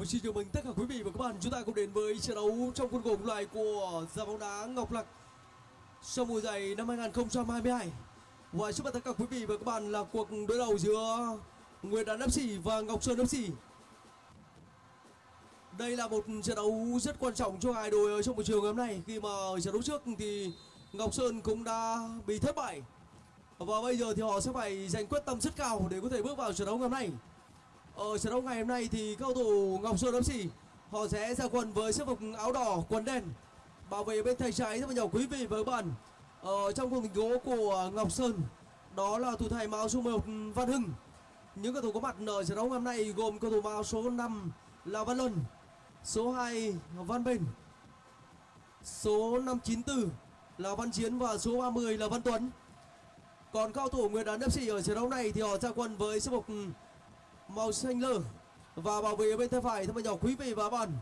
Một xin chào mừng tất cả quý vị và các bạn, chúng ta cùng đến với trận đấu trong khuôn khổ loại của giải bóng đá Ngọc Lặc sau mùa giải năm 2022. Và trước mặt tất cả quý vị và các bạn là cuộc đối đầu giữa Nguyệt Đán Sỉ và Ngọc Sơn FC. Đây là một trận đấu rất quan trọng cho hai đội ở trong buổi chiều ngày hôm nay khi mà trận đấu trước thì Ngọc Sơn cũng đã bị thất bại. Và bây giờ thì họ sẽ phải dành quyết tâm rất cao để có thể bước vào trận đấu ngày hôm nay. Ở trận đấu ngày hôm nay thì cầu thủ Ngọc Sơn đấm FC họ sẽ ra quân với sức phục áo đỏ quần đen, bảo vệ bên tay trái rất là nhiều quý vị với bạn. Ở trong khung thành gỗ của Ngọc Sơn, đó là thủ thành Mao số 11 Văn Hưng. Những cầu thủ có mặt ở trận đấu ngày hôm nay gồm cầu thủ Mao số 5 là Văn Luân, số 2 Văn Bình, số 594 là Văn Chiến và số 30 là Văn Tuấn. Còn cao thủ Nguyễn Đán FC ở trận đấu này thì họ ra quân với sắc phục màu xanh lơ. Và bảo vệ bên tay phải thưa nhỏ quý vị và các bạn.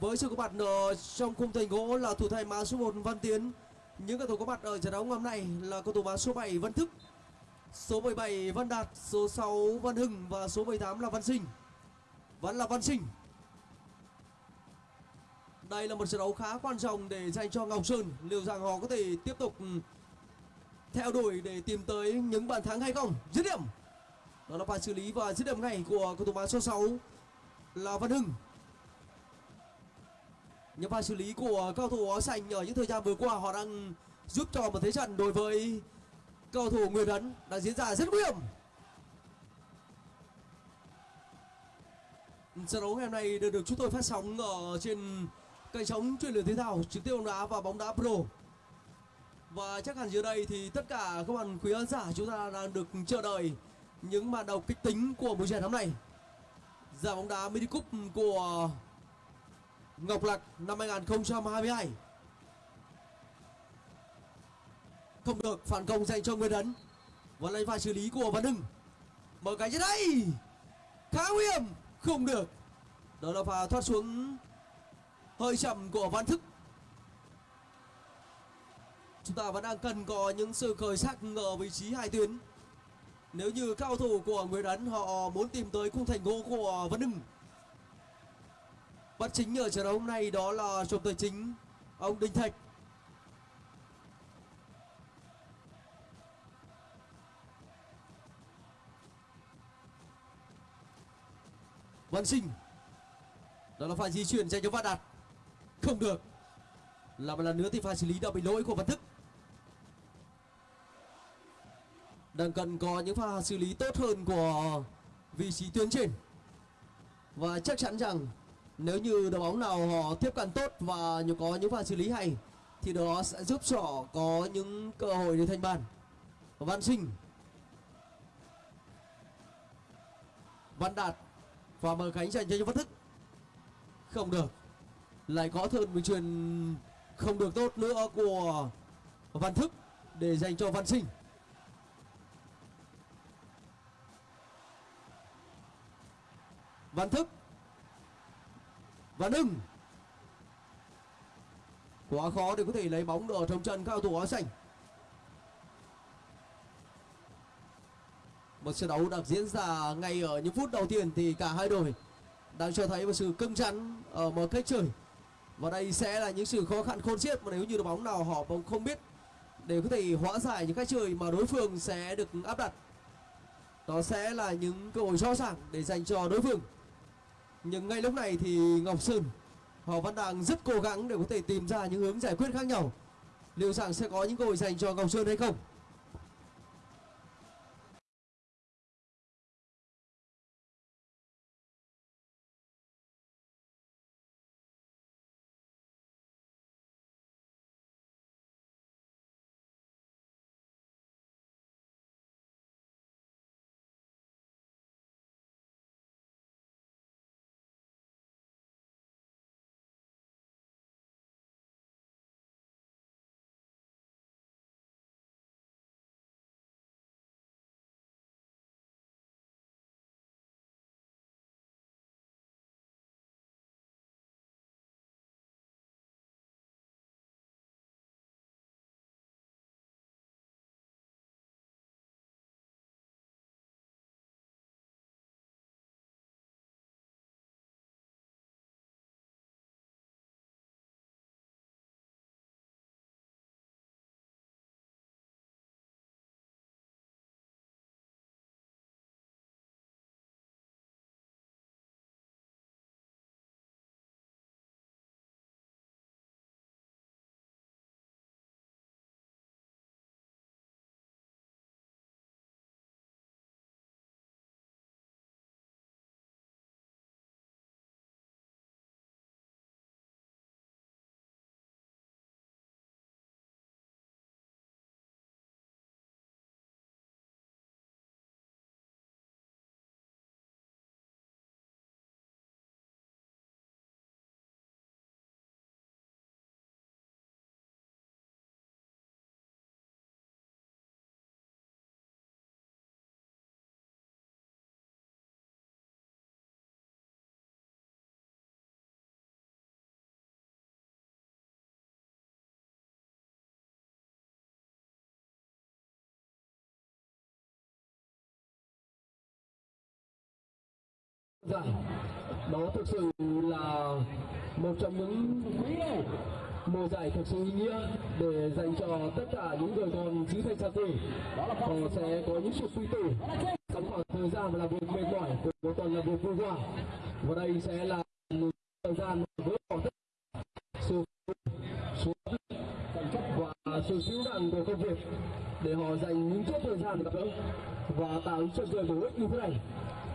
Với sự có mặt ở trong khung thành gỗ là thủ thành mã số 1 Văn Tiến. Những cầu thủ có mặt ở trận đấu ngày hôm nay là cầu thủ mã số 7 Văn Thức. Số 17 Văn Đạt, số 6 Văn Hưng và số 18 là Văn Sinh. Vẫn là Văn Sinh. Đây là một trận đấu khá quan trọng để dành cho Ngọc Sơn. Liệu rằng họ có thể tiếp tục ừ, theo đuổi để tìm tới những bàn thắng hay không? Dứt điểm đó là pha xử lý và dứt điểm ngay của cầu thủ mã số 6 là Văn Hưng. Những pha xử lý của cầu thủ áo xanh ở những thời gian vừa qua, họ đang giúp cho một thế trận đối với cầu thủ Nguyễn Ấn đang diễn ra rất nguy hiểm. Trận đấu ngày hôm nay được được chúng tôi phát sóng ở trên kênh sóng truyền lửa thể thao trực tiếp bóng đá và bóng đá pro. Và chắc hẳn dưới đây thì tất cả các bạn quý khán giả chúng ta đang được chờ đợi những màn đầu kịch tính của buổi giải năm nay. Giải bóng đá mini cup của Ngọc Lạc năm 2022 không được phản công dành cho Nguyễn Đấn và lấy pha xử lý của Văn Hưng. Mở cái trên đây. Khá nguy hiểm. Không được. Đó là pha thoát xuống hơi chậm của Văn Thức. Chúng ta vẫn đang cần có những sự khởi sắc ở vị trí hai tuyến nếu như cao thủ của Nguyễn Ấn họ muốn tìm tới khung thành gỗ của Văn Hưng, Bắt chính ở trận đấu hôm nay đó là trọng tài chính ông Đinh Thạch. Văn Sinh, Đó là pha di chuyển dành cho Văn Đạt. Không được. Là một lần nữa thì pha xử lý đã bị lỗi của Văn Thức. Đang cần có những pha xử lý tốt hơn của vị trí tuyến trên. Và chắc chắn rằng nếu như đội bóng nào họ tiếp cận tốt và có những pha xử lý hay, thì đó sẽ giúp cho họ có những cơ hội để thành bàn. Văn sinh. Văn đạt và mở cánh dành cho văn thức. Không được. Lại có thêm một truyền không được tốt nữa của văn thức để dành cho văn sinh. Văn Thức Văn Hưng Quá khó để có thể lấy bóng ở trong trận cầu thủ áo xanh Một trận đấu đang diễn ra ngay ở những phút đầu tiên thì cả hai đội đang cho thấy một sự cưng chắn ở một cách chơi. Và đây sẽ là những sự khó khăn khôn xiết mà nếu như đội bóng nào họ không biết để có thể hóa giải những cách chơi mà đối phương sẽ được áp đặt. Đó sẽ là những cơ hội rõ ràng để dành cho đối phương nhưng ngay lúc này thì Ngọc Sơn, họ vẫn đang rất cố gắng để có thể tìm ra những hướng giải quyết khác nhau. Liệu rằng sẽ có những cơ hội dành cho Ngọc Sơn hay không? Giải đó thực sự là một trong những mùa giải thực sự ý nghĩa để dành cho tất cả những người con xứ thanh sa tử họ sẽ có những sự quy tử trong khoảng thời gian là việc mệt mỏi của một tuần là việc vui vẻ. Và đây sẽ là một thời gian với bỏ tất cả sự số và sự siêu nặng của công việc để họ dành những chút thời gian gặp gỡ và tạo những chuyện cười bổ ích như thế này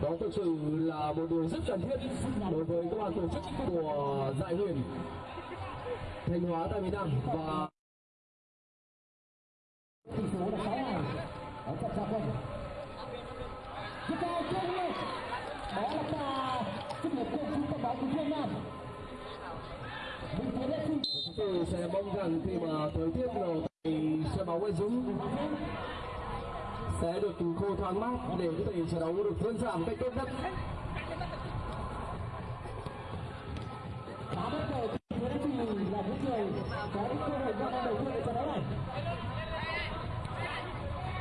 đó thực sự là một điều rất cần thiết đối với các ban tổ chức của giải huyền thanh hóa tại miền nam. Và tỷ số là 6 ngày ở trận gia quân tiếp theo chơi đó là trung tâm báo của Việt Nam. Chúng tôi sẽ mong rằng khi mà thời tiết ở tại sân bóng Nguyễn Dũng sẽ được khô thoáng mát để có thể trận đấu được diễn ra một cách tốt nhất. Đá bất ngờ là những người có những cơ hội ra đầu tiên trận đấu này.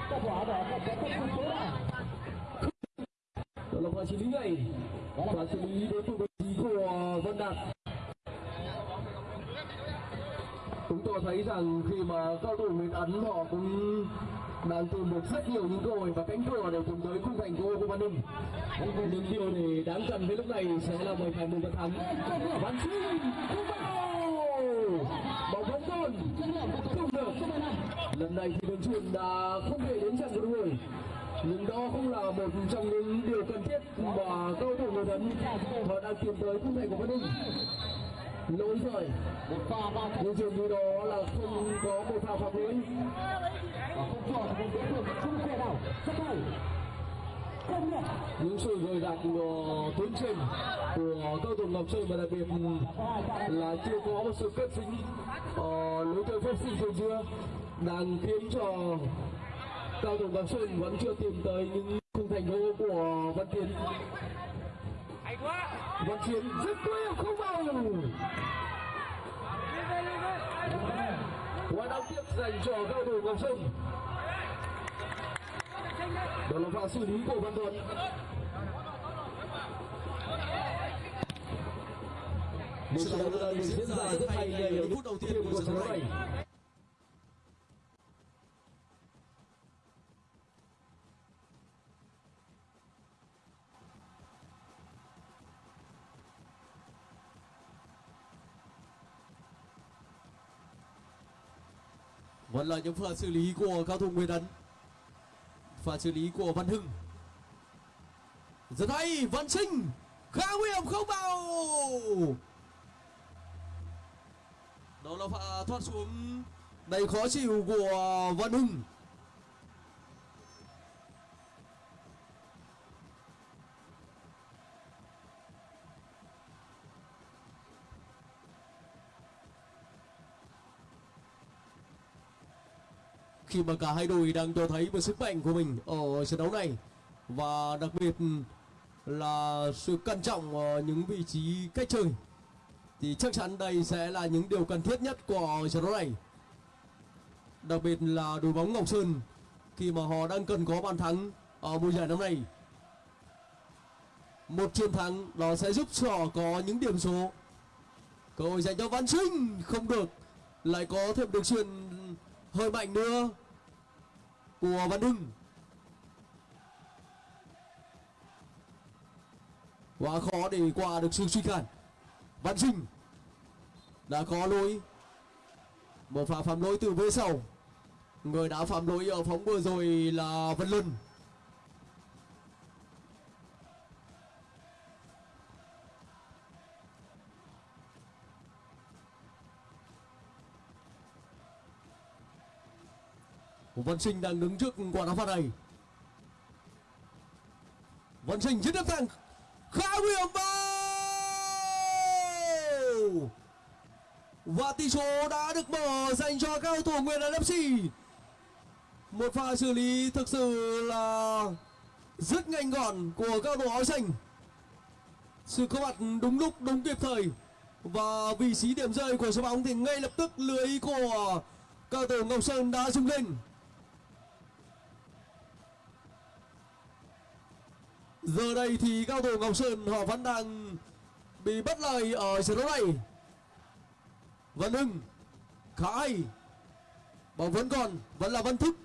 Kết quả đó là có một số là đó là pha xử lý này. Pha xử lý đến từ vị trí của Văn Đạt chúng tôi thấy rằng khi mà cao thủ Nguyễn Ấn họ cũng đang tìm được rất nhiều những cơ hội và cánh cửa để cùng tới khung thành của Văn Ninh nhưng điều để đáng cần với lúc này sẽ là mời thành Mùng Văn Thắng. Văn Sinh không vào! Bóng vẫn còn. Không được. Lần này thì đường truyền đã không thể đến trận của đội người nhưng đó cũng là một trong những điều cần thiết mà cầu thủ người thân họ đang tìm tới khung thành của Văn Ninh lỗi rồi. Một pha ba nhưng dường như đó là không có một pha phạm lỗi và không cho một đối tượng không thể nào. Rất hay. Nhận. Những sự gợi đặt của tuấn trình của cầu thủ Ngọc Sơn và đặc biệt là chưa có một sự kết dính ờ, lối chơi phát sinh trên chưa đang khiến cho cao thủ Ngọc Sơn vẫn chưa tìm tới những khung thành gỗ của Văn Tiến. Vận chuyển rất tuyệt không vào quá đáng tiếc dành cho cao thủ Ngọc Sơn đó là pha xử lý của Văn Thuận một số đấu diễn ra rất hay ngay ở phút đầu tiên của trận đấu này. Vẫn là những pha xử lý của cao thủ Nguyễn Ấn Pha xử lý của Văn Hưng. Rất hay, Văn Sinh Khá nguy hiểm không vào. Đó là pha thoát xuống. Đầy khó chịu của Văn Hưng. Khi mà cả hai đội đang cho thấy một sức mạnh của mình ở trận đấu này. Và đặc biệt là sự cẩn trọng ở những vị trí cách chơi, thì chắc chắn đây sẽ là những điều cần thiết nhất của trận đấu này. Đặc biệt là đội bóng Ngọc Sơn, khi mà họ đang cần có bàn thắng ở mùa giải năm nay. Một chiến thắng nó sẽ giúp cho họ có những điểm số. Cơ hội dành cho Văn Sinh không được, lại có thêm được chuyền hơi mạnh nữa của Văn Hưng quá khó để qua được sự suy cản. Văn Sinh đã có lỗi một pha phạm lỗi từ phía sau. Người đã phạm lỗi ở phóng vừa rồi là Văn Luân. Văn Sinh đang đứng trước quả đá phạt này. Văn Sinh dứt điểm thẳng. Khá nguy hiểm vào! Và tỷ số đã được mở dành cho cao thủ Nguyễn Ấn FC một pha xử lý thực sự là rất nhanh gọn của cao thủ áo xanh. Sự có mặt đúng lúc, đúng kịp thời. Và vị trí điểm rơi của số bóng thì ngay lập tức lưới của cao thủ Ngọc Sơn đã rung lên. Giờ đây thì cao thủ Ngọc Sơn họ vẫn đang bị bất lợi ở trận đấu này. Văn Hưng khá hay. Bóng vẫn còn, vẫn là Văn Thức.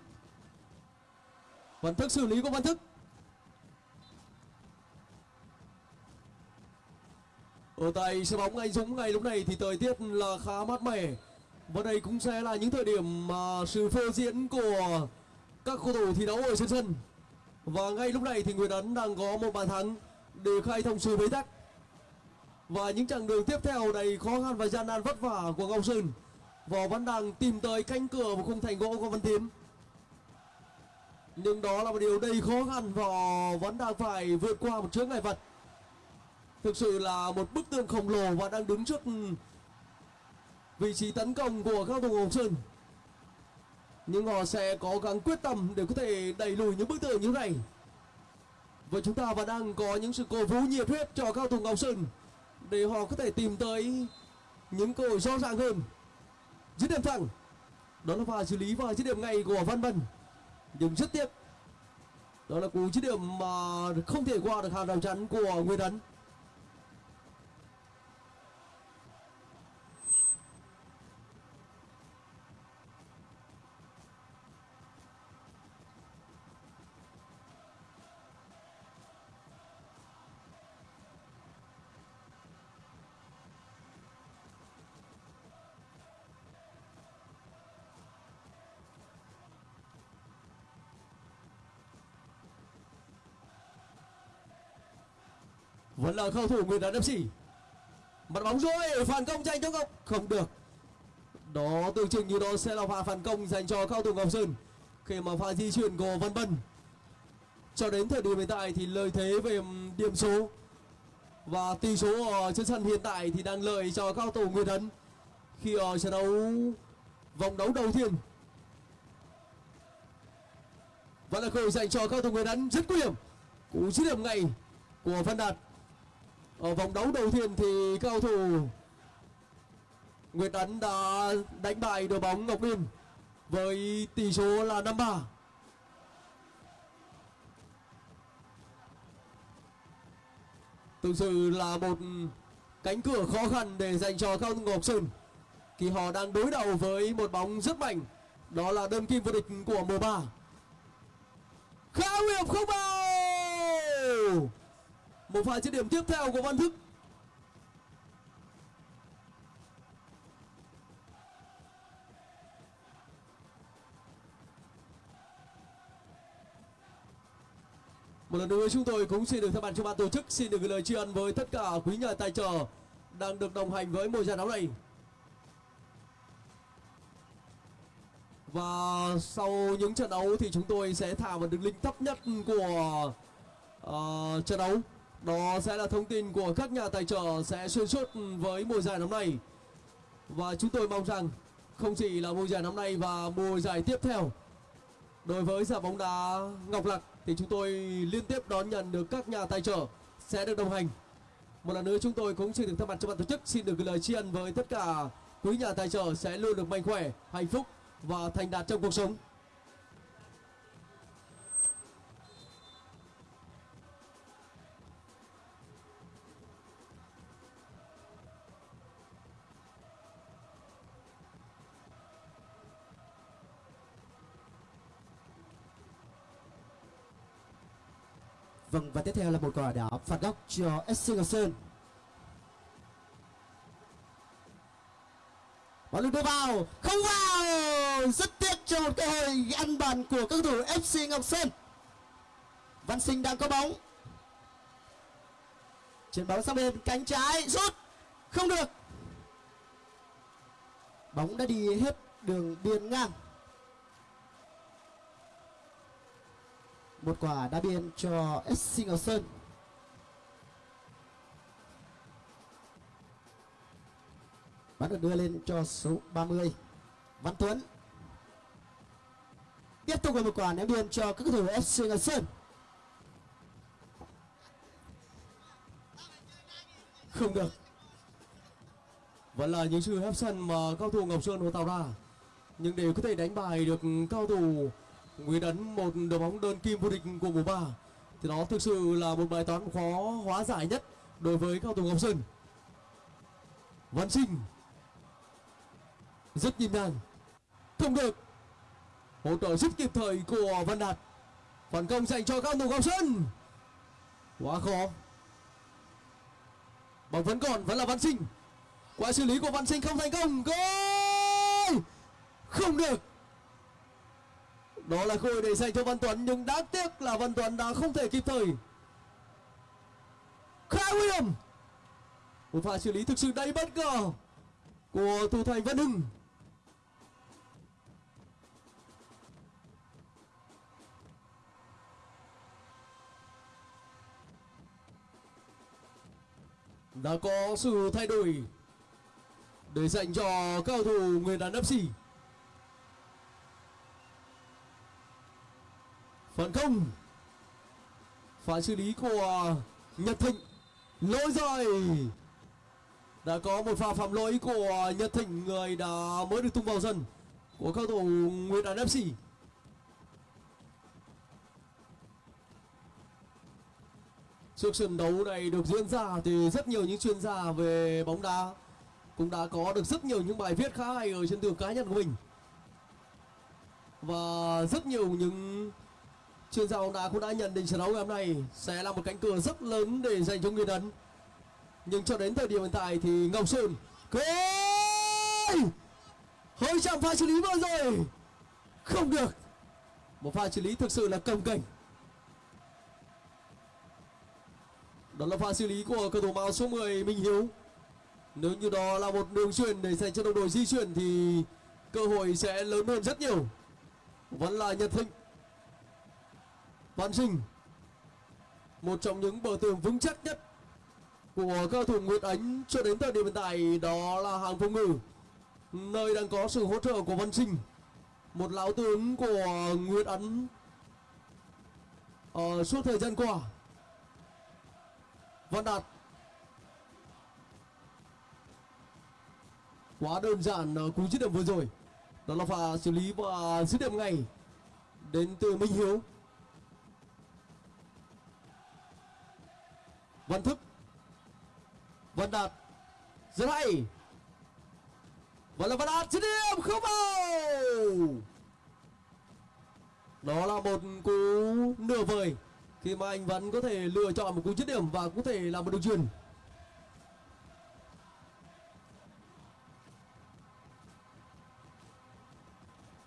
Văn Thức xử lý của Văn Thức. Ở tại sân bóng Anh Dũng ngày lúc này thì thời tiết là khá mát mẻ. Và đây cũng sẽ là những thời điểm mà sự phô diễn của các cầu thủ thi đấu ở trên sân. Và ngay lúc này thì Nguyễn Ấn đang có một bàn thắng để khai thông sự bế tắc. Và những chặng đường tiếp theo đầy khó khăn và gian nan vất vả của Ngọc Sơn. Và vẫn đang tìm tới cánh cửa của khung thành gỗ của Văn Tiến. Nhưng đó là một điều đầy khó khăn và vẫn đang phải vượt qua một chướng ngại vật. Thực sự là một bức tường khổng lồ và đang đứng trước vị trí tấn công của các thủ Ngọc Sơn. Nhưng họ sẽ cố gắng quyết tâm để có thể đẩy lùi những bức tường như thế này. Và chúng ta vẫn đang có những sự cổ vũ nhiệt huyết cho các thủ Ngọc Sơn để họ có thể tìm tới những cơ hội rõ ràng hơn. Dứt điểm thẳng. Đó là pha xử lý và dứt điểm ngay của Văn Bân Nhưng rất tiếc. Đó là cú dứt điểm mà không thể qua được hàng rào chắn của nguyên Ấn. Vẫn là cầu thủ Nguyễn Đán FC mặt bóng rồi phản công dành cho Ngọc. Không được. Đó tưởng chừng như đó sẽ là pha phản công dành cho cao thủ Ngọc Sơn. Khi mà pha di chuyển của Văn Bân. Cho đến thời điểm hiện tại thì lợi thế về điểm số và tỷ số ở trên sân hiện tại thì đang lợi cho cao thủ người Ấn khi ở trận đấu vòng đấu đầu tiên. Vẫn là cơ hội dành cho cao thủ người Ấn rất nguy hiểm. Cú dứt điểm ngay của Văn Đạt ở vòng đấu đầu tiên thì cao thủ Nguyệt Ấn đã đánh bại đội bóng Ngọc Linh với tỷ số là 5-3. Thực sự là một cánh cửa khó khăn để dành cho cao thủ Ngọc Sơn, khi họ đang đối đầu với một bóng rất mạnh, đó là đơn kim vô địch của mùa 3 khá nguy hiểm không vào một pha dứt điểm tiếp theo của Văn Thức Một lần nữa chúng tôi cũng xin được thay mặt cho ban tổ chức xin được gửi lời tri ân với tất cả quý nhà tài trợ đang được đồng hành với mùa giải đấu này. Và sau những trận đấu thì chúng tôi sẽ thả một đường link thấp nhất của uh, trận đấu đó sẽ là thông tin của các nhà tài trợ sẽ xuyên suốt với mùa giải năm nay. Và chúng tôi mong rằng không chỉ là mùa giải năm nay và mùa giải tiếp theo, đối với giải bóng đá Ngọc Lặc thì chúng tôi liên tiếp đón nhận được các nhà tài trợ sẽ được đồng hành. Một lần nữa chúng tôi cũng xin được thay mặt cho ban tổ chức xin được gửi lời tri ân với tất cả quý nhà tài trợ sẽ luôn được mạnh khỏe, hạnh phúc và thành đạt trong cuộc sống. Vâng và tiếp theo là một quả đá phạt góc cho SC Ngọc Sơn. Bóng được đưa vào, không vào, rất tiếc cho một cơ hội ăn bàn của các thủ FC Ngọc Sơn. Văn Sinh đang có bóng. Chuyển bóng sang bên cánh trái, rút, không được. Bóng đã đi hết đường biên ngang. Một quả đá biên cho SC Ngọc Sơn. Bắn được đưa lên cho số 30 Văn Tuấn. Tiếp tục là một quả ném biên cho các cầu thủ FC Ngọc Sơn. Không được. Vẫn là những sự hấp sân mà cao thủ Ngọc Sơn họ tạo ra, nhưng để có thể đánh bài được cao thủ Nguyễn Ấn, một đội bóng đơn kim vô địch của mùa 3 thì đó thực sự là một bài toán khó, hóa giải nhất đối với cao thủ Ngọc Sơn. Văn Sinh rất nhịp nhàng. Không được. Hỗ trợ rất kịp thời của Văn Đạt. Phản công dành cho cao thủ Ngọc Sơn. Quá khó. Bóng vẫn còn, vẫn là Văn Sinh. Quá xử lý của Văn Sinh không thành công. Goal không được đó là cơ hội để dành cho Văn Tuấn, nhưng đáng tiếc là Văn Tuấn đã không thể kịp thời. Khai William. một pha xử lý thực sự đầy bất ngờ của thủ thành Văn Hưng. Đã có sự thay đổi để dành cho cao thủ người đàn FC phản công pha xử lý của à, Nhật Thịnh. Lỗi rồi. Đã có một pha phạm lỗi của à, Nhật Thịnh, người đã mới được tung vào sân của các thủ Nguyễn Đàn FC Trước trận đấu này được diễn ra thì rất nhiều những chuyên gia về bóng đá, cũng đã có được rất nhiều những bài viết khá hay ở trên tường cá nhân của mình. Và rất nhiều những chuyên gia bóng đá cũng đã nhận định trận đấu ngày hôm nay sẽ là một cánh cửa rất lớn để dành cho người Ấn. Nhưng cho đến thời điểm hiện tại thì Ngọc Sơn Ôi! hơi chạm pha xử lý vừa rồi! Không được! Một pha xử lý thực sự là cầm cảnh đó là pha xử lý của cầu thủ màu số 10 Minh Hiếu. Nếu như đó là một đường truyền để dành cho đồng đội di chuyển thì cơ hội sẽ lớn hơn rất nhiều. Vẫn là Nhật Thịnh. Văn Sinh một trong những bờ tường vững chắc nhất của cao thủ Nguyệt Ánh cho đến thời điểm hiện tại đó là hàng phòng ngự nơi đang có sự hỗ trợ của Văn Sinh một lão tướng của Nguyệt Ánh. Ở suốt thời gian qua, Văn Đạt, quá đơn giản ở cú dứt điểm vừa rồi. Đó là pha xử lý và dứt điểm ngay đến từ Minh Hiếu. Văn Thức. Văn Đạt. Rất hay và là Văn Đạt dứt điểm không vào đó là một cú nửa vời khi mà anh vẫn có thể lựa chọn một cú dứt điểm và có thể làm một đường truyền.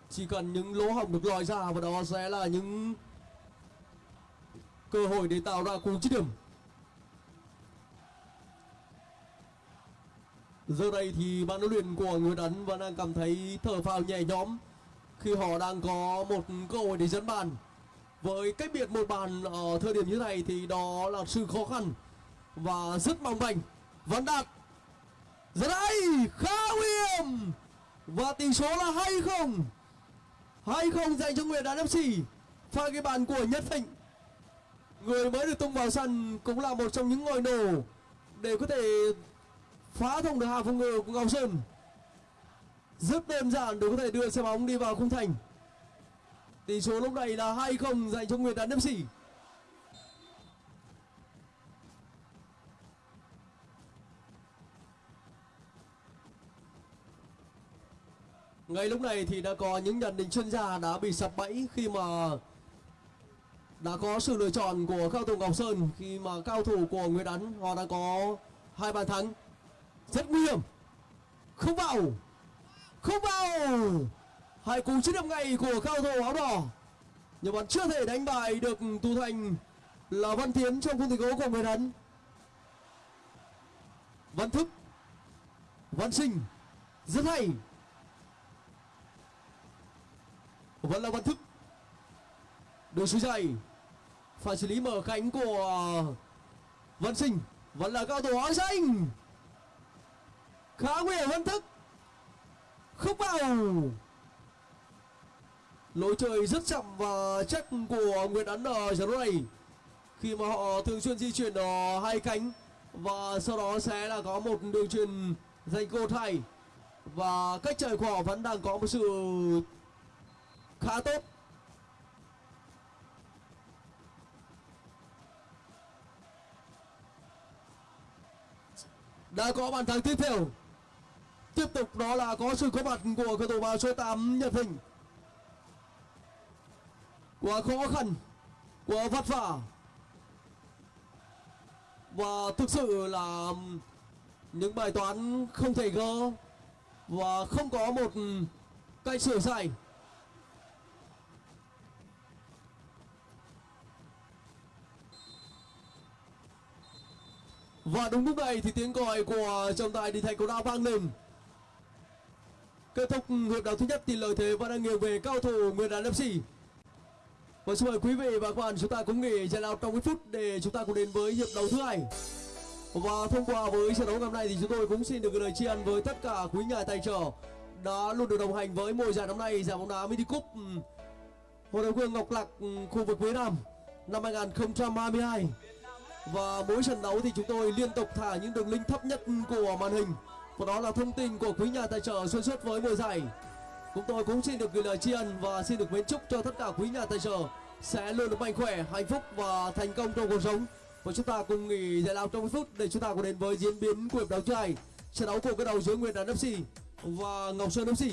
Chỉ cần những lỗ hổng được lòi ra và đó sẽ là những cơ hội để tạo ra cú dứt điểm. Giờ đây thì ban huấn luyện của người đánh vẫn đang cảm thấy thở phào nhẹ nhõm khi họ đang có một cơ hội để dẫn bàn. Với cách biệt một bàn ở thời điểm như này thì đó là sự khó khăn và rất mong manh. Vẫn đạt. Rất đây khá nguy hiểm và tỷ số là hay không. Hay không dành cho Nguyễn Đàn FC pha cái bàn của Nhất Thịnh. Người mới được tung vào sân cũng là một trong những ngôi nổ để có thể phá thông được hàng phòng ngự của Ngọc Sơn. Rất đơn giản để có thể đưa xe bóng đi vào khung thành. Tỷ số lúc này là hai không dành cho Nguyễn Đàn FC ngay lúc này thì đã có những nhận định chuyên gia đã bị sập bẫy khi mà đã có sự lựa chọn của cao thủ Ngọc Sơn khi mà cao thủ của Nguyễn Ấn họ đã có hai bàn thắng rất nguy hiểm. Không vào. Không vào. Hai cú chiến điểm ngay của cao thủ áo đỏ. Nhưng vẫn chưa thể đánh bại được tu thành là Văn Tiến trong khung thành gỗ của người Ấn Văn Thức, Văn Sinh, rất hay. Vẫn là Văn Thức. Đường suối dày phải xử lý mở cánh của Văn Sinh. Vẫn là cao thủ áo xanh khá nguy hiểm hơn thức. Không vào lối chơi rất chậm và chắc của nguyễn ấn ở trận này. Khi mà họ thường xuyên di chuyển ở hai cánh và sau đó sẽ là có một đường truyền dành cô thay. Và cách chơi của họ vẫn đang có một sự khá tốt. Đã có bàn thắng tiếp theo tiếp tục đó là có sự có mặt của cầu thủ vào số 8 Nhật hình. Quá khó khăn, quá vất vả. Và thực sự là những bài toán không thể gỡ và không có một cách sửa sai. Và đúng lúc này thì tiếng còi của trọng tài đi thành cầu đao vang lên kết thúc hiệp đấu thứ nhất thì lợi thế vẫn đang nghiêng về cao thủ Nguyên Đán FC và vâng, xin mời quý vị và các bạn chúng ta cũng nghỉ giải lao trong ít phút để chúng ta cùng đến với hiệp đấu thứ hai. Và thông qua với trận đấu ngày hôm nay thì chúng tôi cũng xin được gửi lời tri ân với tất cả quý nhà tài trợ đã luôn được đồng hành với mùa giải năm nay giải bóng đá mini cup hội đồng hương Ngọc Lạc ừ, khu vực phía Nam năm 2022 và mỗi trận đấu thì chúng tôi liên tục thả những đường link thấp nhất của màn hình và đó là thông tin của quý nhà tài trợ xuyên suốt với mùa giải. Chúng tôi cũng xin được gửi lời tri ân và xin được mến chúc cho tất cả quý nhà tài trợ sẽ luôn được mạnh khỏe, hạnh phúc và thành công trong cuộc sống. Và chúng ta cùng nghỉ giải lao trong phút để chúng ta cùng đến với diễn biến của hiệp đấu thứ hai. Trận đấu của cái đầu giữa Nguyên Đàn FC và Ngọc Sơn FC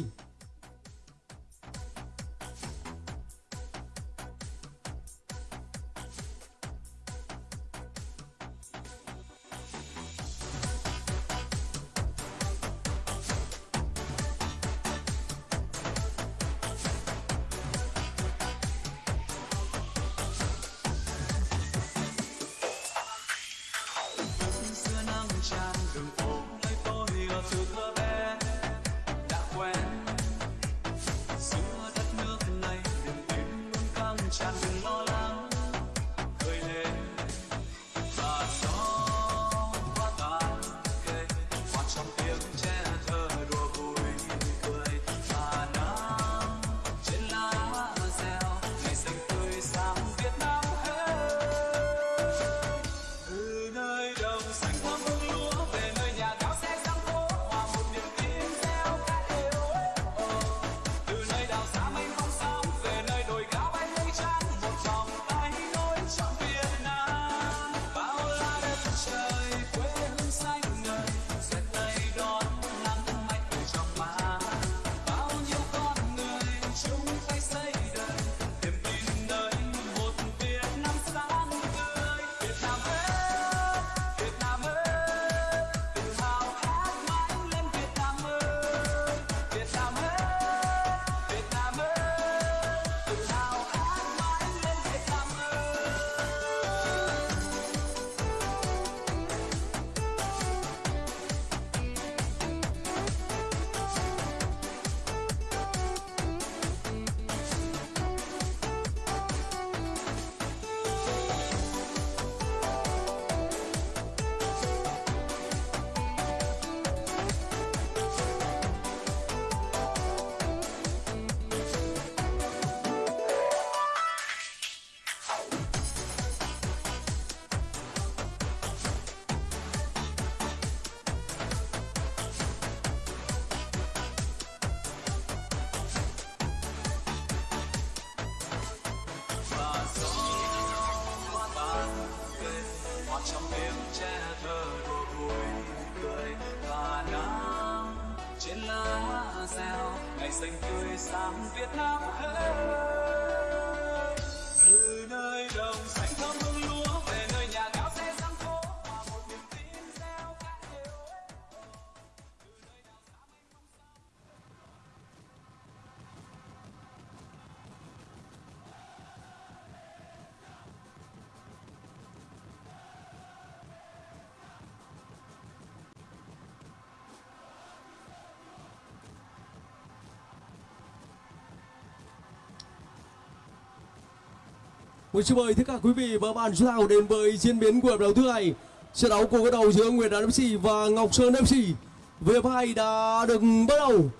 Một xin mời tất cả quý vị và bạn, chúng ta đến với diễn biến của hiệp đấu thứ hai. Trận đấu của cái đầu giữa Nguyễn Đán FC và Ngọc Sơn FC về hiệp hai đã được bắt đầu.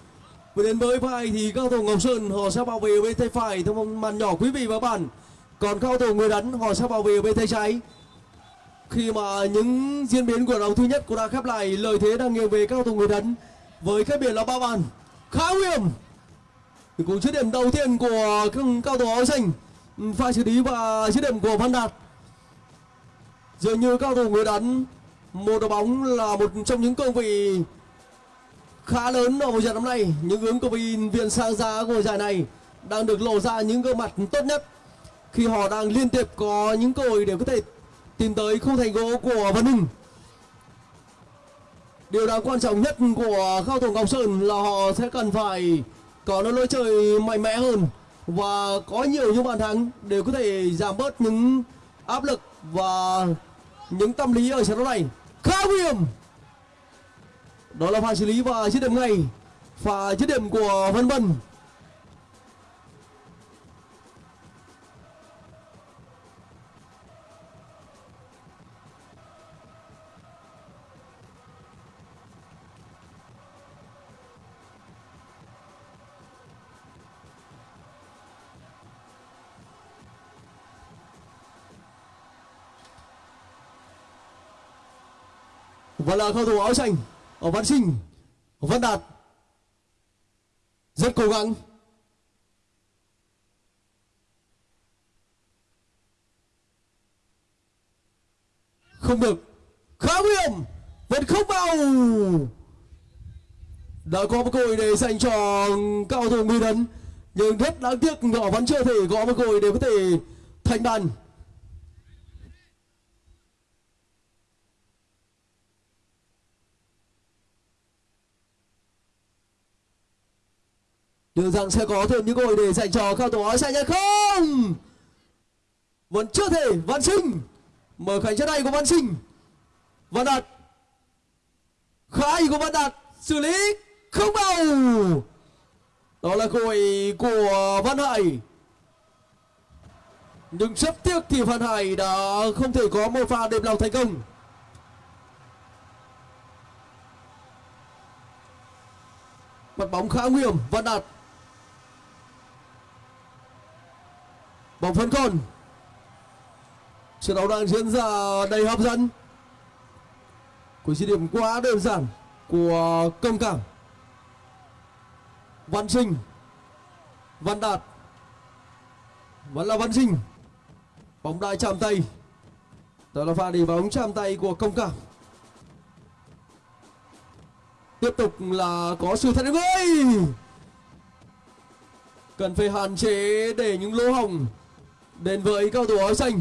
Và đến với hiệp hai thì cao thủ Ngọc Sơn, họ sẽ bảo vệ bên tay phải theo màn nhỏ quý vị và bạn. Còn cao thủ Nguyễn Đán họ sẽ bảo vệ bên tay trái. Khi mà những diễn biến của đấu thứ nhất cũng đã khép lại lợi thế đang nghiêng về cao thủ Nguyễn Đán với cách biệt là ba bàn khá nguy hiểm. Cũng dứt điểm đầu tiên của các cao thủ áo xanh Ừ, pha xử lý và dứt điểm của Văn Đạt. Dường như cao thủ người đắn một đội bóng là một trong những cương vị khá lớn ở mùa giải năm nay. Những ứng cử viên viện sang giá của giải này đang được lộ ra những gương mặt tốt nhất khi họ đang liên tiếp có những cơ hội để có thể tìm tới khung thành gỗ của Văn Hưng. Điều đáng quan trọng nhất của cao thủ Ngọc Sơn là họ sẽ cần phải có nó lối chơi mạnh mẽ hơn và có nhiều những bàn thắng để có thể giảm bớt những áp lực và những tâm lý ở trận đấu này. Khá nguy hiểm. Đó là pha xử lý và dứt điểm ngay. Pha dứt điểm của Vân Vân. Vâng và là cầu thủ áo xanh ở Văn Sinh Văn Đạt. Rất cố gắng. Không được. Khá nguy hiểm. Vẫn không vào. Đã có một cơ hội để dành cho cao thủ Mỹ Đấn, nhưng rất đáng tiếc họ vẫn chưa thể có một cơ hội để có thể thành bàn. Liệu rằng sẽ có thêm những cơ hội để dành cho cao thủ áo xanh hay không? Vẫn chưa thể, Văn Sinh. Mở cánh chất này của Văn Sinh. Văn Đạt. Khá của Văn Đạt Xử lý không vào. Đó là cơ hội của Văn Hải. Nhưng rất tiếc thì Văn Hải đã không thể có một pha đệm lòng thành công. Mặt bóng khá nguy hiểm, Văn Đạt. Bóng phấn còn trận đấu đang diễn ra đầy hấp dẫn. Của chi điểm quá đơn giản của công cảm văn sinh văn đạt, vẫn là văn sinh bóng đai chạm tay. Đó là pha đi bóng chạm tay của công cảm tiếp tục là có sự thật ơi cần phải hạn chế để những lỗ hồng đến với cầu thủ áo xanh,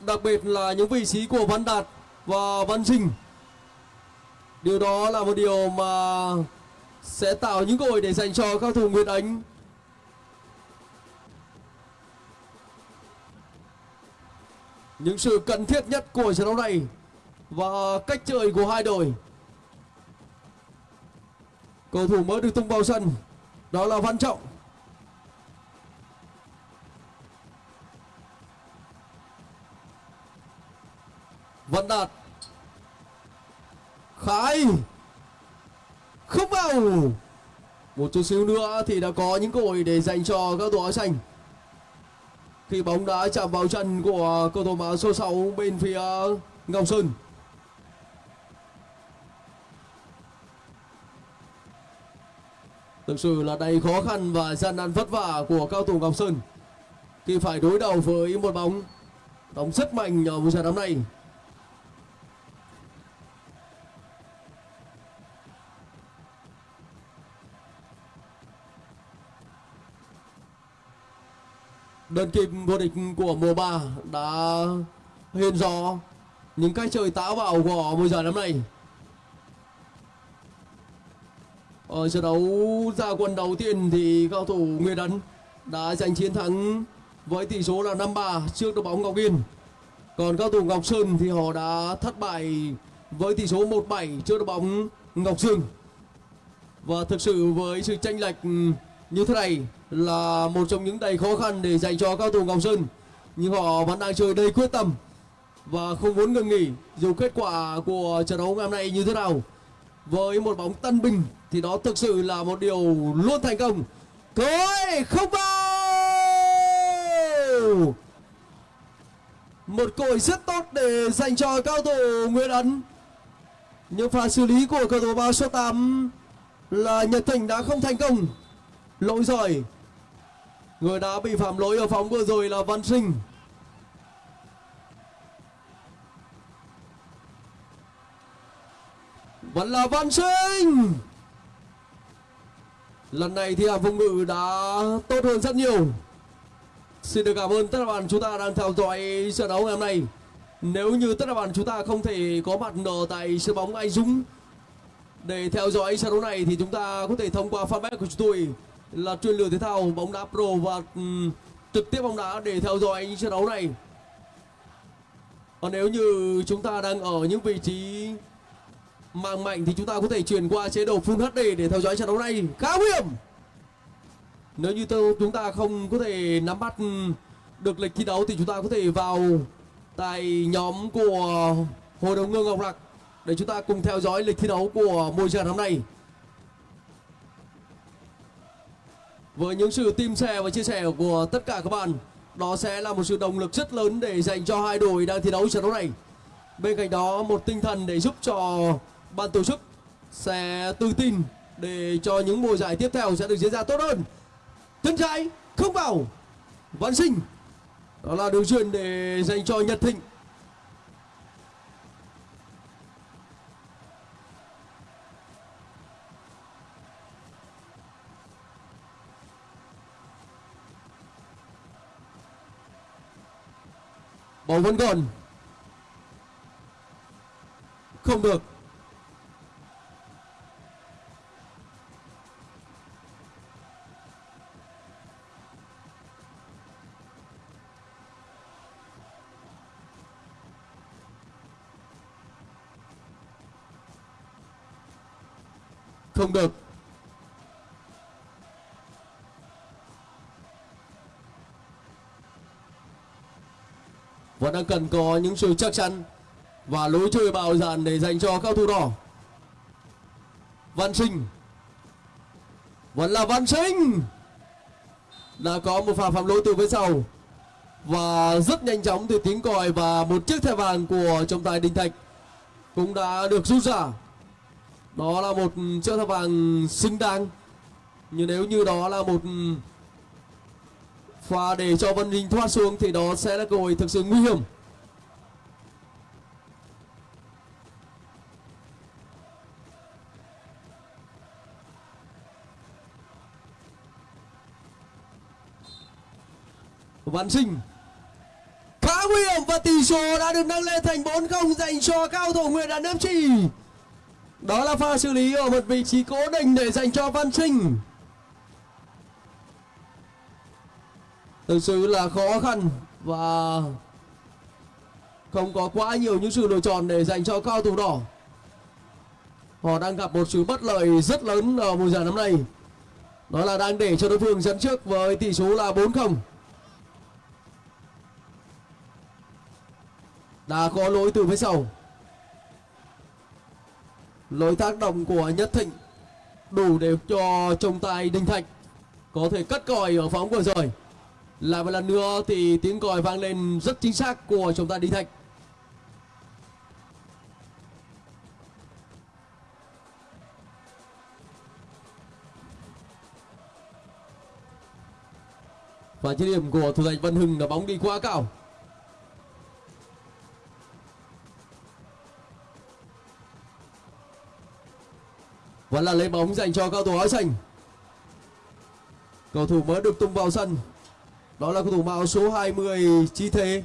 đặc biệt là những vị trí của Văn Đạt và Văn Trình. Điều đó là một điều mà sẽ tạo những cơ hội để dành cho các thủ Nguyệt Ánh. Những sự cần thiết nhất của trận đấu này và cách chơi của hai đội. Cầu thủ mới được tung vào sân, đó là Văn Trọng. Văn Đạt. Khải. Không vào Một chút xíu nữa thì đã có những cơ hội để dành cho các đội áo xanh. Khi bóng đã chạm vào chân của cầu thủ áo số 6 bên phía Ngọc Sơn. Thực sự là đầy khó khăn và gian nan vất vả của cao thủ Ngọc Sơn. Khi phải đối đầu với một bóng Đóng rất mạnh ở mùa trận đấu này đơn kim vô địch của mùa 3 đã hiện rõ những cái chơi táo bạo của mùa giải năm nay. Ở trận đấu ra quân đầu tiên thì cao thủ Nguyễn Ấn đã giành chiến thắng với tỷ số là 5-3 trước đội bóng Ngọc Yên. Còn cao thủ Ngọc Sơn thì họ đã thất bại với tỷ số 1-7 trước đội bóng Ngọc Dương. Và thực sự với sự tranh lệch như thế này là một trong những đầy khó khăn để dành cho cao thủ Ngọc Sơn. Nhưng họ vẫn đang chơi đầy quyết tâm và không muốn ngừng nghỉ dù kết quả của trận đấu ngày hôm nay như thế nào. Với một bóng tân binh thì đó thực sự là một điều luôn thành công. Cối không vào một cơ hội rất tốt để dành cho cao thủ Nguyễn Ấn. Nhưng pha xử lý của cầu thủ bao số 8 là Nhật Thành đã không thành công lỗi rồi người đã bị phạm lỗi ở phóng vừa rồi là Văn Sinh. Vẫn là văn sinh. Lần này thì hàng phòng ngự đã tốt hơn rất nhiều. Xin được cảm ơn tất cả bạn chúng ta đang theo dõi trận đấu ngày hôm nay. Nếu như tất cả bạn chúng ta không thể có mặt ở tại sân bóng anh dũng để theo dõi trận đấu này thì chúng ta có thể thông qua fanpage của chúng tôi là truyền lửa thể thao bóng đá pro và um, trực tiếp bóng đá để theo dõi trận đấu này. Còn nếu như chúng ta đang ở những vị trí mang mạnh thì chúng ta có thể chuyển qua chế độ Full HD để theo dõi trận đấu này. Khá nguy hiểm! Nếu như tôi, chúng ta không có thể nắm bắt được lịch thi đấu thì chúng ta có thể vào tại nhóm của Hội đồng Ngương Ngọc Lạc để chúng ta cùng theo dõi lịch thi đấu của môi trường năm nay. Với những sự tim sẻ và chia sẻ của tất cả các bạn, đó sẽ là một sự động lực rất lớn để dành cho hai đội đang thi đấu trận đấu này. Bên cạnh đó một tinh thần để giúp cho ban tổ chức sẽ tự tin để cho những mùa giải tiếp theo sẽ được diễn ra tốt hơn. Chân trái không vào. Văn Sinh đó là điều truyền để dành cho Nhật Thịnh bóng vẫn còn không được. Không được. Vẫn đang cần có những sự chắc chắn và lối chơi bạo dạn để dành cho cao thủ đỏ. Văn sinh. Vẫn là văn sinh. Đã có một pha phạm lỗi từ phía sau. Và rất nhanh chóng từ tiếng còi và một chiếc thẻ vàng của trọng tài đình thạch cũng đã được rút ra. Đó là một chiếc thẻ vàng xứng đáng. Nhưng nếu như đó là một pha để cho Văn Linh thoát xuống thì đó sẽ là cơ hội thực sự nguy hiểm. Văn Sinh, khá nguy hiểm và tỷ số đã được nâng lên thành 4-0 dành cho cao thủ Nguyễn Đàn Nam Trì. Đó là pha xử lý ở một vị trí cố định để dành cho Văn Sinh. Thực sự là khó khăn và không có quá nhiều những sự lựa chọn để dành cho cao thủ đỏ. Họ đang gặp một sự bất lợi rất lớn ở mùa giải năm nay. Đó là đang để cho đối phương dẫn trước với tỷ số là 4-0 đã có lỗi từ phía sau. Lỗi tác động của Nhất Thịnh đủ để cho trọng tài Đinh Thạch có thể cất còi ở phóng vừa rồi lại một lần nữa thì tiếng còi vang lên rất chính xác của chúng ta Đinh Thạch. Và chiếc điểm của thủ thành Văn Hưng là bóng đi quá cao. Vẫn là lấy bóng dành cho cao thủ áo xanh. Cầu thủ mới được tung vào sân đó là cầu thủ mạo số 20 chi thế.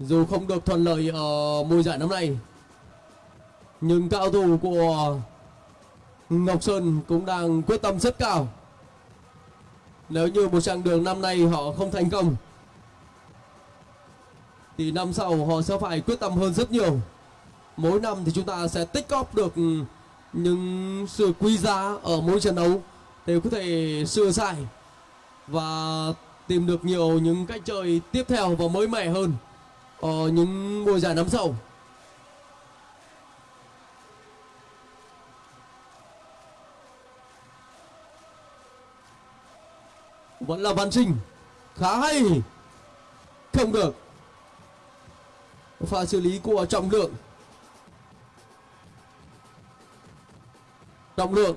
Dù không được thuận lợi ở mùa giải năm nay, nhưng cao thủ của Ngọc Sơn cũng đang quyết tâm rất cao. Nếu như một chặng đường năm nay họ không thành công thì năm sau họ sẽ phải quyết tâm hơn rất nhiều. Mỗi năm thì chúng ta sẽ tích góp được ừ, những sự quý giá ở mỗi trận đấu để có thể sửa sai và tìm được nhiều những cách chơi tiếp theo và mới mẻ hơn ở những mùa giải năm sau. Vẫn là văn Trinh khá hay. Không được pha xử lý của trọng lượng trọng lượng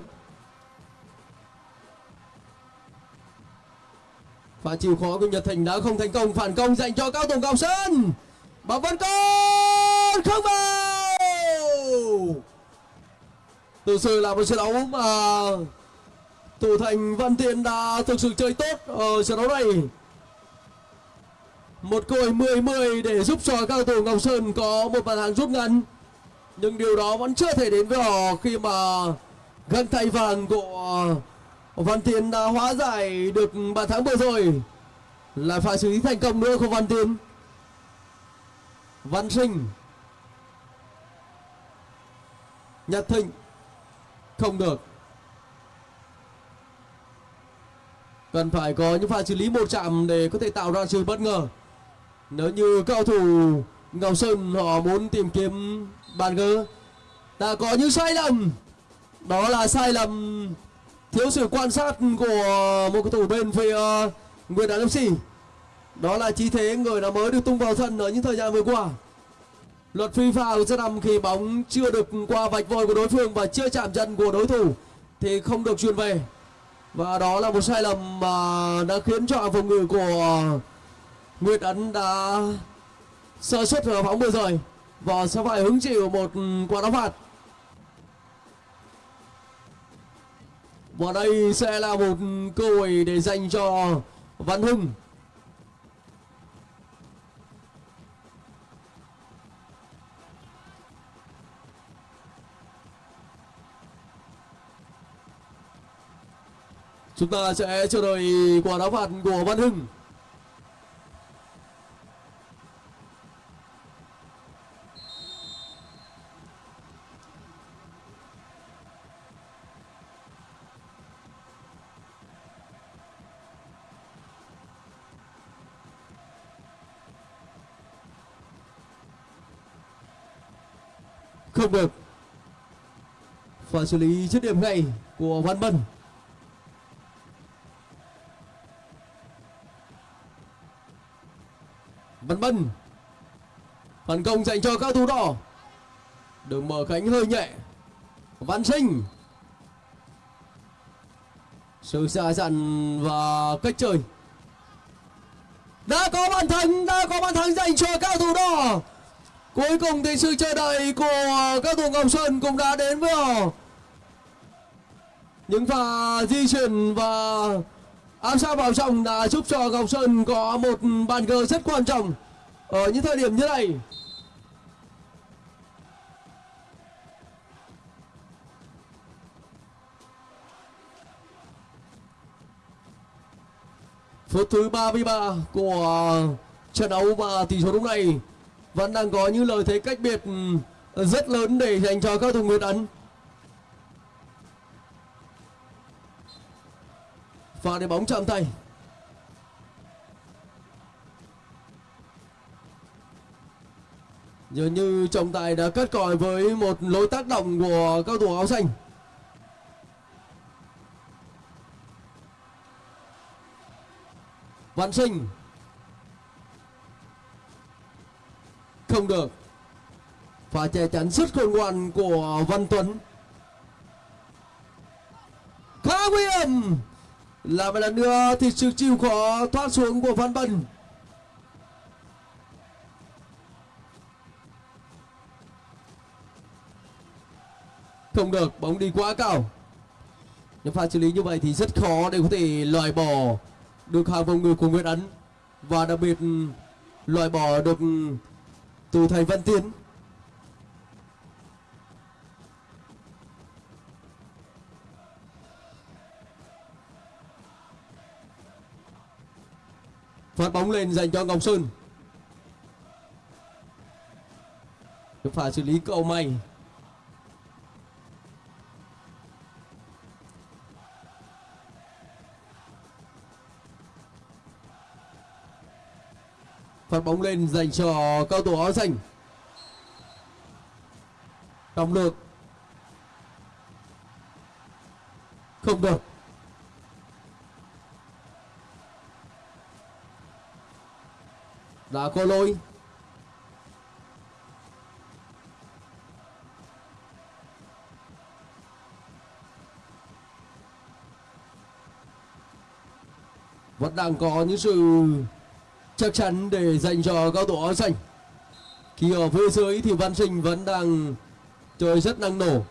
Pha chịu khó của Nhật Thành đã không thành công, phản công dành cho cao thủ cao Sơn. Bóng vẫn còn không vào. Thực sự là một trận đấu mà thủ thành, Văn Tiến đã thực sự chơi tốt ở trận đấu này. Một cơ hội 10-10 để giúp cho cao thủ Ngọc Sơn có một bàn thắng rút ngắn. Nhưng điều đó vẫn chưa thể đến với họ khi mà găng tay vàng của Văn Tiến đã hóa giải được bàn thắng vừa rồi. Lại phải xử lý thành công nữa của Văn Tiến. Văn Sinh. Nhật Thịnh. Không được. Cần phải có những pha xử lý một chạm để có thể tạo ra sự bất ngờ. Nếu như cầu thủ Ngọc Sơn họ muốn tìm kiếm bàn gỡ đã có những sai lầm. Đó là sai lầm thiếu sự quan sát của một cầu thủ bên phía ờ, Nguyệt Đán FC đó là chi thế người đã mới được tung vào sân ở những thời gian vừa qua. Luật phi phao sẽ nằm khi bóng chưa được qua vạch vôi của đối phương và chưa chạm chân của đối thủ thì không được truyền về. Và đó là một sai lầm mà đã khiến cho phòng ngự của Nguyệt Ấn đã sơ suất ở bóng vừa rồi và sẽ phải hứng chịu một quả đá phạt. Và đây sẽ là một cơ hội để dành cho Văn Hưng. Chúng ta sẽ chờ đợi quả đá phạt của Văn Hưng. Không được. Và xử lý dứt điểm ngay của Văn Bân. Văn Bân phản công dành cho các thủ đỏ. Đường mở cánh hơi nhẹ. Văn Sinh. Sự xa dặn và cách chơi. Đã có bàn thắng đã có bàn thắng dành cho cao thủ đỏ. Cuối cùng thì sự chờ đợi của các thủ Ngọc Sơn cũng đã đến với họ. Những pha di chuyển và áp sát vào trọng đã giúp cho Ngọc Sơn có một bàn cờ rất quan trọng ở những thời điểm như này. Phút thứ 33 của trận đấu và tỷ số lúc này vẫn đang có những lợi thế cách biệt ừ, rất lớn để dành cho các thủ Nguyệt Ấn. Và để bóng chạm tay. Dường như trọng tài đã cắt còi với một lối tác động của cao thủ áo xanh. Văn Sinh không được. Và che chắn rất khôn ngoan của Văn Tuấn. Khá nguy hiểm. Là một lần nữa thì sự chịu khó thoát xuống của Văn Bân. Không được, bóng đi quá cao. Những pha xử lý như vậy thì rất khó để có thể loại bỏ được hàng phòng ngự của Nguyễn Ấn. Và đặc biệt, loại bỏ được từ thầy Văn Tiến. Phát bóng lên dành cho Ngọc Sơn. Phải xử lý cầu may. Phát bóng lên dành cho cao thủ áo xanh. Động được. Không được. Đã có lỗi. Vẫn đang có những sự chắc chắn để dành cho cao thủ áo xanh. Khi ở phía dưới thì văn sinh vẫn đang chơi rất năng nổ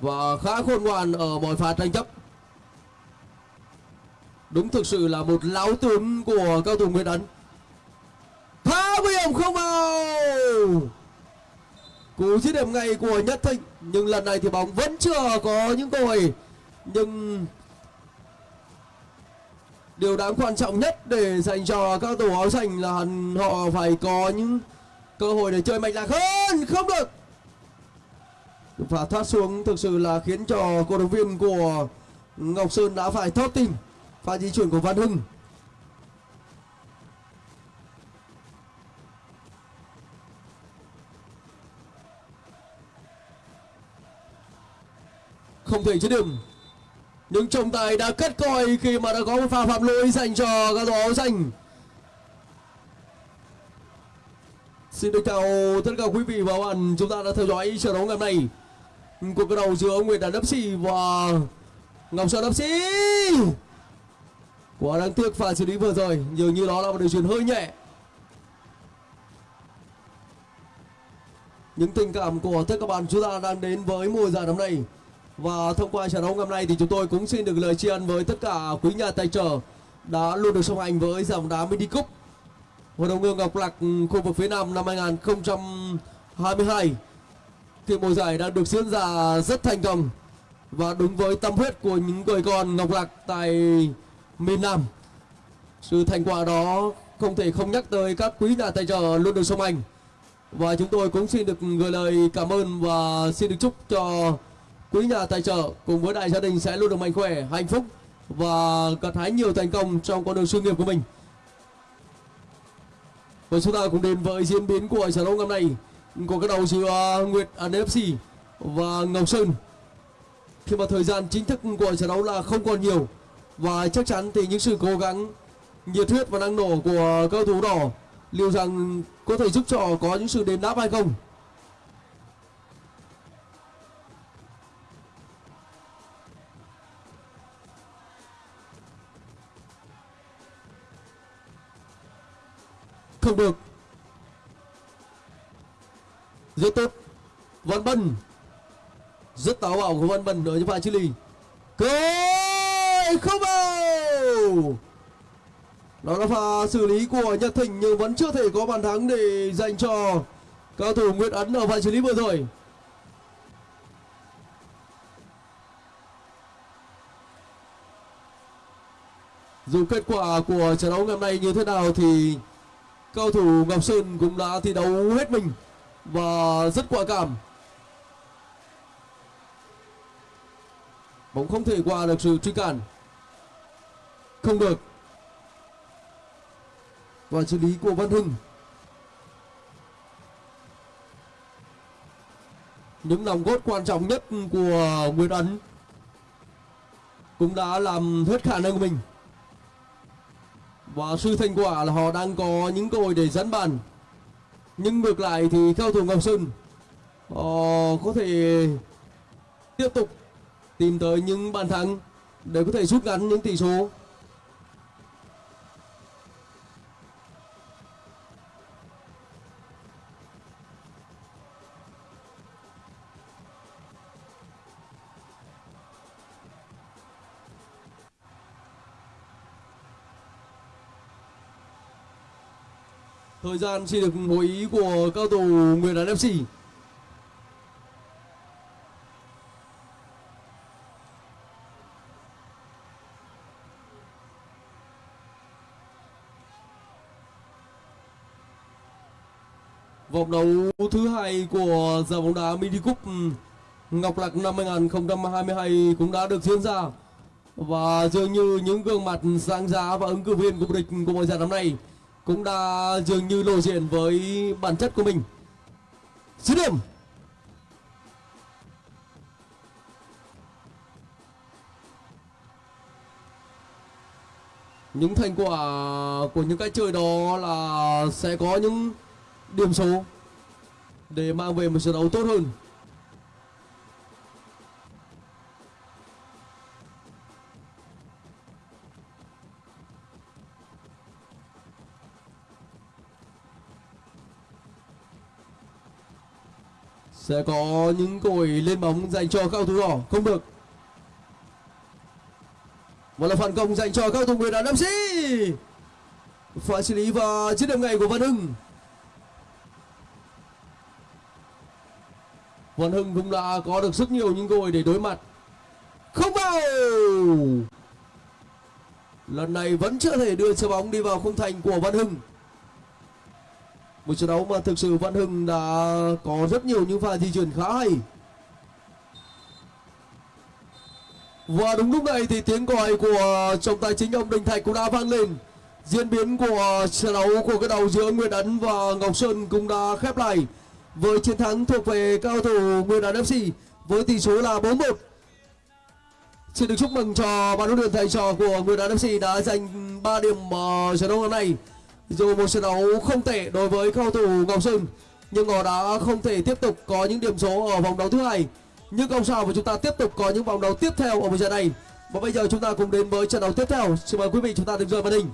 và khá khôn ngoan ở mọi pha tranh chấp. Đúng thực sự là một lão tướng của cao thủ Nguyễn Ấn phá nguy hiểm không vào! Cú dứt điểm ngay của Nhất Thịnh, nhưng lần này thì bóng vẫn chưa có những cơ hội. Nhưng điều đáng quan trọng nhất để dành cho các tổ áo xanh là họ phải có những cơ hội để chơi mạnh lạc hơn. Không được. Và thoát xuống thực sự là khiến cho cổ động viên của Ngọc Sơn đã phải thót tim. Pha di chuyển của Văn Hưng. Không thể chế điểm nhưng trọng tài đã cất coi khi mà đã có một pha phạm lỗi dành cho các đội áo xanh. Xin được chào tất cả quý vị và các bạn. Chúng ta đã theo dõi trận đấu ngày hôm nay. Cuộc cờ đầu giữa Nguyễn Đàn FC và Ngọc Sơn FC quá đáng tiếc pha xử lý vừa rồi, dường như đó là một điều chuyển hơi nhẹ. Những tình cảm của tất cả các bạn chúng ta đang đến với mùa giải năm nay và thông qua trận đấu ngày hôm nay thì chúng tôi cũng xin được lời tri ân với tất cả quý nhà tài trợ đã luôn được song hành với dòng đá Mini Cup Hội đồng hương Ngọc Lạc ừ, khu vực phía Nam năm 2022 thì mùa giải đã được diễn ra rất thành công và đúng với tâm huyết của những người con Ngọc Lạc tại miền Nam. Sự thành quả đó không thể không nhắc tới các quý nhà tài trợ luôn được song hành. Và chúng tôi cũng xin được gửi lời cảm ơn và xin được chúc cho quý nhà tài trợ cùng với đại gia đình sẽ luôn được mạnh khỏe, hạnh phúc và gặt hái nhiều thành công trong con đường sự nghiệp của mình. Và chúng ta cùng đến với diễn biến của trận đấu ngày nay của các đầu giữa à, Nguyệt à, NFC và Ngọc Sơn. Khi mà thời gian chính thức của trận đấu là không còn nhiều và chắc chắn thì những sự cố gắng nhiệt huyết và năng nổ của cầu thủ đỏ liệu rằng có thể giúp cho có những sự đền đáp hay không không được. Rất tốt. Văn bân. Rất táo bạo của văn bân ở những pha chili lý cơ không vào. Đó là pha xử lý của nhật thịnh nhưng vẫn chưa thể có bàn thắng để dành cho cao thủ nguyễn ấn ở pha xử lý vừa rồi. Dù kết quả của trận đấu ngày hôm nay như thế nào thì Cầu thủ ngọc sơn cũng đã thi đấu hết mình và rất quả cảm. Bóng không thể qua được sự truy cản. Không được. Và xử lý của văn hưng. Những nòng cốt quan trọng nhất của nguyễn ấn cũng đã làm hết khả năng của mình và sự thành quả là họ đang có những cơ hội để dẫn bàn. Nhưng ngược lại thì cao thủ Ngọc Sơn, họ có thể tiếp tục tìm tới những bàn thắng để có thể rút ngắn những tỷ số. Thời gian xin được hội ý của cao thủ Nguyễn Đán FC. Vòng đấu thứ hai của giải bóng đá Mini Cup, Ngọc Lạc năm 2022 cũng đã được diễn ra và dường như những gương mặt sáng giá và ứng cử viên của địch của mùa giải năm nay cũng đã dường như lộ diện với bản chất của mình. Dứt điểm. Những thành quả của những cái chơi đó là sẽ có những điểm số để mang về một trận đấu tốt hơn. Sẽ có những cội lên bóng dành cho cao thủ đỏ. Không được. Một là phản công dành cho cao thủ Nguyễn Đàn FC pha xử lý và chiến điểm ngay của Văn Hưng. Văn Hưng cũng đã có được rất nhiều những cơ hội để đối mặt. Không vào. Lần này vẫn chưa thể đưa trái bóng đi vào khung thành của Văn Hưng một trận đấu mà thực sự Văn Hưng đã có rất nhiều những pha di chuyển khá hay. Và đúng lúc này thì tiếng còi của trọng tài chính ông Đình Thạch cũng đã vang lên. Diễn biến của trận đấu của cái đầu giữa Nguyễn Ấn và Ngọc Sơn cũng đã khép lại. Với chiến thắng thuộc về cao thủ Nguyễn Ấn FC với tỷ số là 4-1 Xin được chúc mừng cho ban huấn luyện thầy trò của Nguyễn Ấn FC đã giành 3 điểm ở trận đấu hôm nay dù một trận đấu không tệ đối với cầu thủ Ngọc Sơn, nhưng họ đã không thể tiếp tục có những điểm số ở vòng đấu thứ hai. Nhưng không sao, và chúng ta tiếp tục có những vòng đấu tiếp theo ở một trận này. Và bây giờ chúng ta cùng đến với trận đấu tiếp theo. Xin mời quý vị chúng ta đến rời màn hình.